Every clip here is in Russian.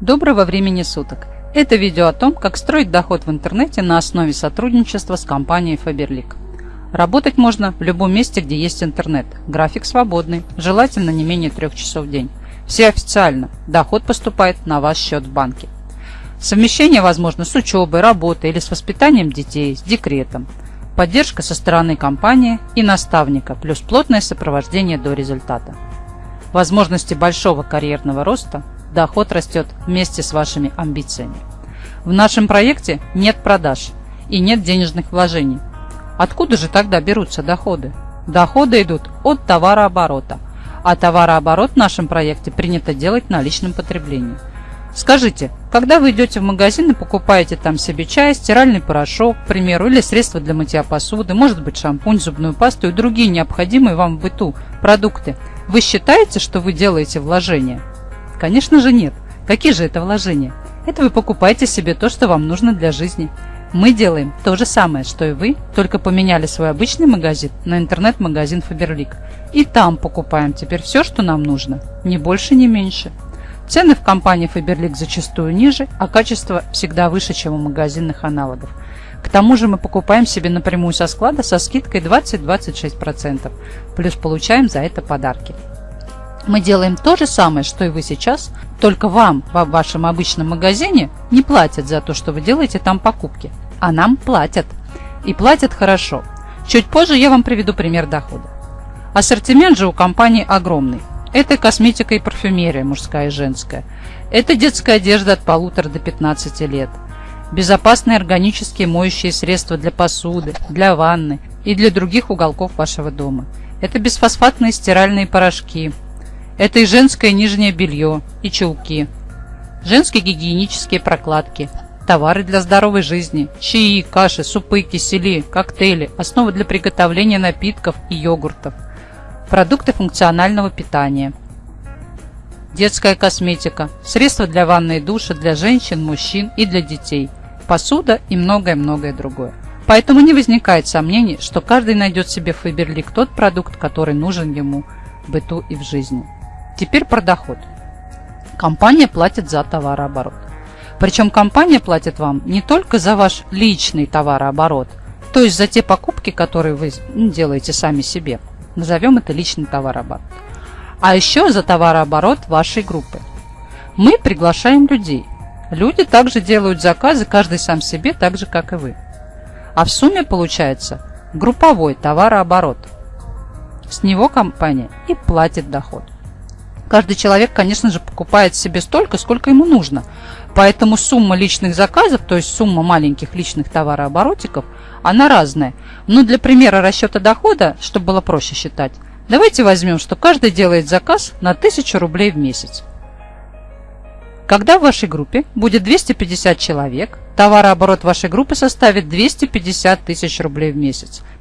Доброго времени суток! Это видео о том, как строить доход в интернете на основе сотрудничества с компанией Faberlic. Работать можно в любом месте, где есть интернет. График свободный, желательно не менее трех часов в день. Все официально. Доход поступает на ваш счет в банке. Совмещение возможно с учебой, работой или с воспитанием детей, с декретом. Поддержка со стороны компании и наставника, плюс плотное сопровождение до результата. Возможности большого карьерного роста доход растет вместе с вашими амбициями. В нашем проекте нет продаж и нет денежных вложений. Откуда же тогда берутся доходы? Доходы идут от товарооборота, а товарооборот в нашем проекте принято делать на личном потреблении. Скажите, когда вы идете в магазин и покупаете там себе чай, стиральный порошок, к примеру, или средства для мытья посуды, может быть шампунь, зубную пасту и другие необходимые вам в быту продукты, вы считаете, что вы делаете вложения? Конечно же нет. Какие же это вложения? Это вы покупаете себе то, что вам нужно для жизни. Мы делаем то же самое, что и вы, только поменяли свой обычный магазин на интернет-магазин Faberlic. И там покупаем теперь все, что нам нужно. Ни больше, ни меньше. Цены в компании Faberlic зачастую ниже, а качество всегда выше, чем у магазинных аналогов. К тому же мы покупаем себе напрямую со склада со скидкой 20-26%, плюс получаем за это подарки. Мы делаем то же самое, что и вы сейчас, только вам в вашем обычном магазине не платят за то, что вы делаете там покупки, а нам платят. И платят хорошо. Чуть позже я вам приведу пример дохода. Ассортимент же у компании огромный. Это косметика и парфюмерия, мужская и женская. Это детская одежда от полутора до 15 лет. Безопасные органические моющие средства для посуды, для ванны и для других уголков вашего дома. Это бесфосфатные стиральные порошки, это и женское нижнее белье, и чулки, женские гигиенические прокладки, товары для здоровой жизни, чаи, каши, супы, кисели, коктейли, основы для приготовления напитков и йогуртов, продукты функционального питания, детская косметика, средства для ванной и душа для женщин, мужчин и для детей, посуда и многое-многое другое. Поэтому не возникает сомнений, что каждый найдет себе в Фаберлик тот продукт, который нужен ему в быту и в жизни. Теперь про доход. Компания платит за товарооборот. Причем компания платит вам не только за ваш личный товарооборот, то есть за те покупки, которые вы делаете сами себе. Назовем это личный товарооборот. А еще за товарооборот вашей группы. Мы приглашаем людей. Люди также делают заказы, каждый сам себе, так же, как и вы. А в сумме получается групповой товарооборот. С него компания и платит доход. Каждый человек, конечно же, покупает себе столько, сколько ему нужно. Поэтому сумма личных заказов, то есть сумма маленьких личных товарооборотиков, она разная. Но для примера расчета дохода, чтобы было проще считать, давайте возьмем, что каждый делает заказ на 1000 рублей в месяц. Когда в вашей группе будет 250 человек, товарооборот вашей группы составит 250 тысяч рублей в месяц –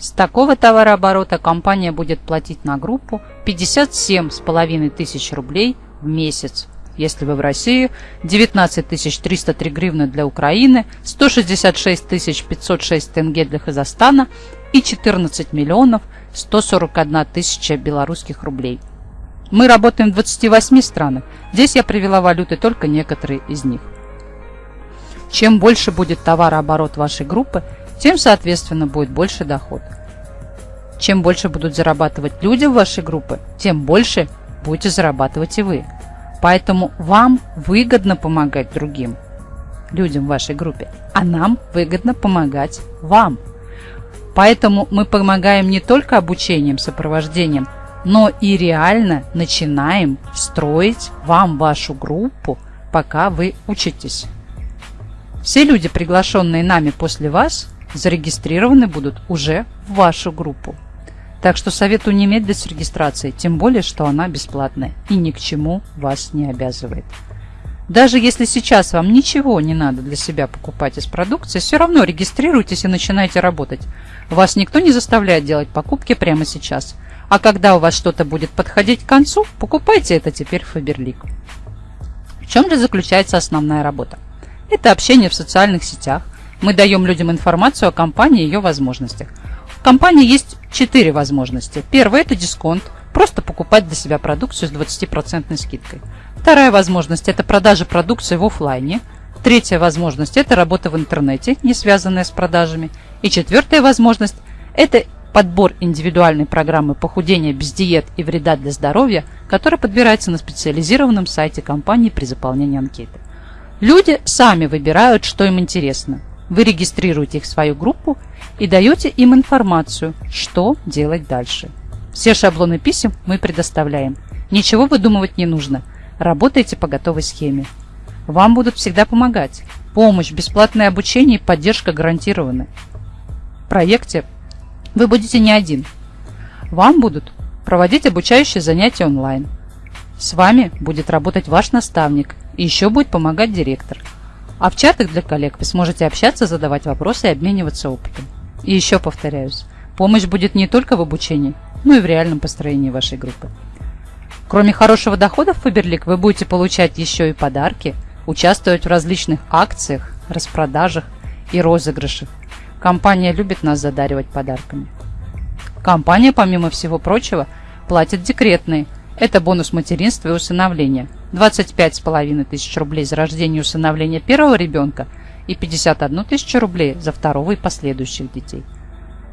с такого товарооборота компания будет платить на группу 57,5 тысяч рублей в месяц. Если вы в России, 19 303 гривны для Украины, 166 506 тенге для Казахстана и 14 миллионов 141 тысяча белорусских рублей. Мы работаем в 28 странах. Здесь я привела валюты только некоторые из них. Чем больше будет товарооборот вашей группы, тем, соответственно, будет больше доход. Чем больше будут зарабатывать люди в вашей группе, тем больше будете зарабатывать и вы. Поэтому вам выгодно помогать другим людям в вашей группе, а нам выгодно помогать вам. Поэтому мы помогаем не только обучением, сопровождением, но и реально начинаем строить вам вашу группу, пока вы учитесь. Все люди, приглашенные нами после вас, зарегистрированы будут уже в вашу группу. Так что советую не медлить с регистрацией, тем более, что она бесплатная и ни к чему вас не обязывает. Даже если сейчас вам ничего не надо для себя покупать из продукции, все равно регистрируйтесь и начинайте работать. Вас никто не заставляет делать покупки прямо сейчас. А когда у вас что-то будет подходить к концу, покупайте это теперь в Фаберлик. В чем же заключается основная работа? Это общение в социальных сетях, мы даем людям информацию о компании и ее возможностях. В компании есть четыре возможности. Первое – это дисконт. Просто покупать для себя продукцию с 20% скидкой. Вторая возможность – это продажа продукции в офлайне. Третья возможность – это работа в интернете, не связанная с продажами. И четвертая возможность – это подбор индивидуальной программы похудения без диет и вреда для здоровья, которая подбирается на специализированном сайте компании при заполнении анкеты. Люди сами выбирают, что им интересно. Вы регистрируете их в свою группу и даете им информацию, что делать дальше. Все шаблоны писем мы предоставляем. Ничего выдумывать не нужно. Работайте по готовой схеме. Вам будут всегда помогать. Помощь, бесплатное обучение и поддержка гарантированы. В проекте вы будете не один. Вам будут проводить обучающие занятия онлайн. С вами будет работать ваш наставник и еще будет помогать директор. А в чатах для коллег вы сможете общаться, задавать вопросы и обмениваться опытом. И еще повторяюсь, помощь будет не только в обучении, но и в реальном построении вашей группы. Кроме хорошего дохода в Фаберлик, вы будете получать еще и подарки, участвовать в различных акциях, распродажах и розыгрышах. Компания любит нас задаривать подарками. Компания, помимо всего прочего, платит декретные. Это бонус материнства и усыновления. 25,5 тысяч рублей за рождение и усыновление первого ребенка и 51 тысячу рублей за второго и последующих детей.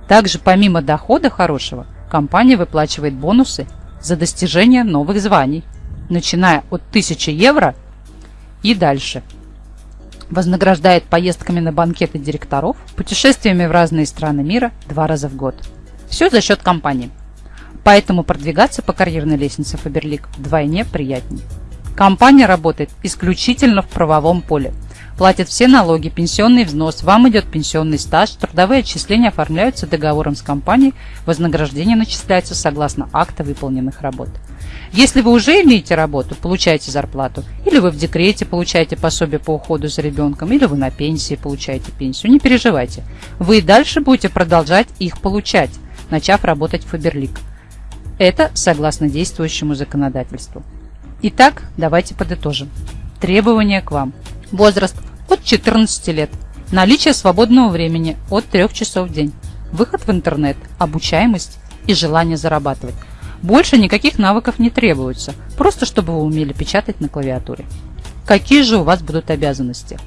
Также, помимо дохода хорошего, компания выплачивает бонусы за достижение новых званий, начиная от 1000 евро и дальше – вознаграждает поездками на банкеты директоров, путешествиями в разные страны мира два раза в год. Все за счет компании. Поэтому продвигаться по карьерной лестнице Фаберлик вдвойне приятнее. Компания работает исключительно в правовом поле. Платит все налоги, пенсионный взнос, вам идет пенсионный стаж, трудовые отчисления оформляются договором с компанией, вознаграждение начисляется согласно акта выполненных работ. Если вы уже имеете работу, получаете зарплату, или вы в декрете получаете пособие по уходу за ребенком, или вы на пенсии получаете пенсию, не переживайте. Вы и дальше будете продолжать их получать, начав работать в Фаберлик. Это согласно действующему законодательству. Итак, давайте подытожим. Требования к вам. Возраст от 14 лет. Наличие свободного времени от 3 часов в день. Выход в интернет, обучаемость и желание зарабатывать. Больше никаких навыков не требуется, просто чтобы вы умели печатать на клавиатуре. Какие же у вас будут обязанности?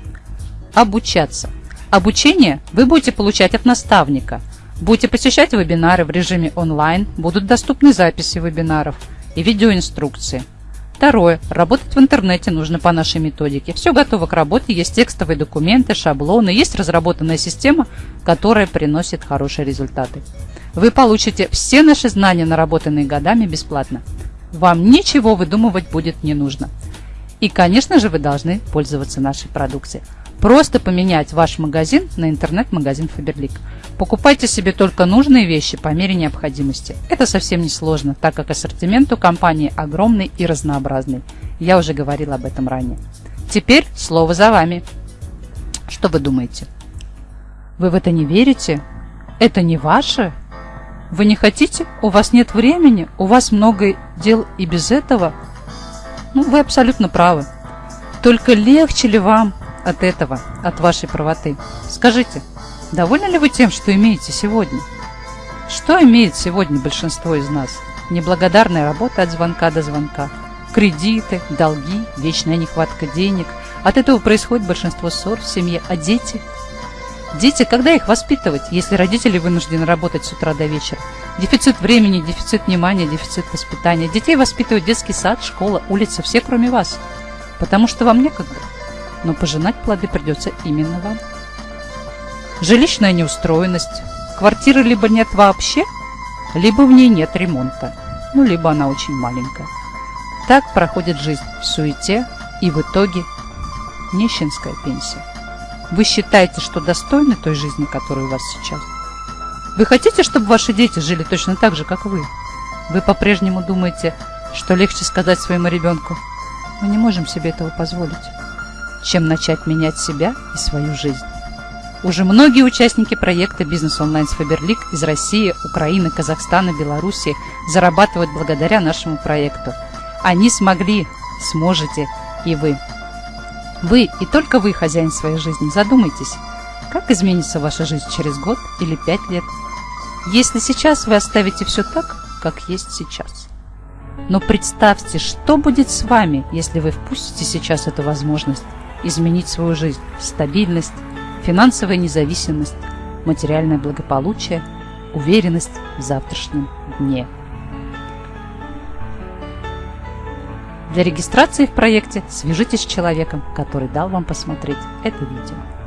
Обучаться. Обучение вы будете получать от наставника. Будете посещать вебинары в режиме онлайн, будут доступны записи вебинаров и видеоинструкции. Второе. Работать в интернете нужно по нашей методике. Все готово к работе, есть текстовые документы, шаблоны, есть разработанная система, которая приносит хорошие результаты. Вы получите все наши знания, наработанные годами, бесплатно. Вам ничего выдумывать будет не нужно. И, конечно же, вы должны пользоваться нашей продукцией. Просто поменять ваш магазин на интернет-магазин Faberlic. Покупайте себе только нужные вещи по мере необходимости. Это совсем не сложно, так как ассортимент у компании огромный и разнообразный. Я уже говорила об этом ранее. Теперь слово за вами. Что вы думаете? Вы в это не верите? Это не ваше? Вы не хотите? У вас нет времени? У вас много дел и без этого? Ну, вы абсолютно правы. Только легче ли вам от этого, от вашей правоты. Скажите, довольны ли вы тем, что имеете сегодня? Что имеет сегодня большинство из нас? Неблагодарная работа от звонка до звонка, кредиты, долги, вечная нехватка денег. От этого происходит большинство ссор в семье. А дети? Дети, когда их воспитывать, если родители вынуждены работать с утра до вечера? Дефицит времени, дефицит внимания, дефицит воспитания. Детей воспитывают детский сад, школа, улица, все кроме вас. Потому что вам некогда но пожинать плоды придется именно вам. Жилищная неустроенность. Квартиры либо нет вообще, либо в ней нет ремонта, ну, либо она очень маленькая. Так проходит жизнь в суете и в итоге нищенская пенсия. Вы считаете, что достойны той жизни, которая у вас сейчас? Вы хотите, чтобы ваши дети жили точно так же, как вы? Вы по-прежнему думаете, что легче сказать своему ребенку «Мы не можем себе этого позволить» чем начать менять себя и свою жизнь. Уже многие участники проекта «Бизнес онлайн с Фаберлик» из России, Украины, Казахстана, Беларуси зарабатывают благодаря нашему проекту. Они смогли, сможете и вы. Вы и только вы хозяин своей жизни. Задумайтесь, как изменится ваша жизнь через год или пять лет, если сейчас вы оставите все так, как есть сейчас. Но представьте, что будет с вами, если вы впустите сейчас эту возможность изменить свою жизнь, стабильность, финансовая независимость, материальное благополучие, уверенность в завтрашнем дне. Для регистрации в проекте свяжитесь с человеком, который дал вам посмотреть это видео.